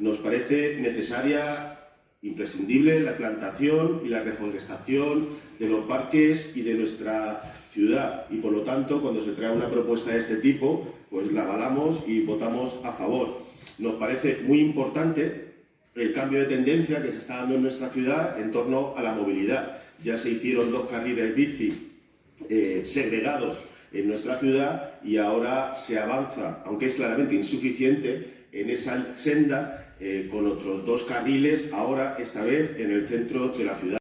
Nos parece necesaria, imprescindible, la plantación y la reforestación de los parques y de nuestra ciudad. Y, por lo tanto, cuando se trae una propuesta de este tipo, pues la avalamos y votamos a favor. Nos parece muy importante el cambio de tendencia que se está dando en nuestra ciudad en torno a la movilidad. Ya se hicieron dos carriles bici eh, segregados en nuestra ciudad y ahora se avanza, aunque es claramente insuficiente, en esa senda eh, con otros dos carriles, ahora esta vez en el centro de la ciudad.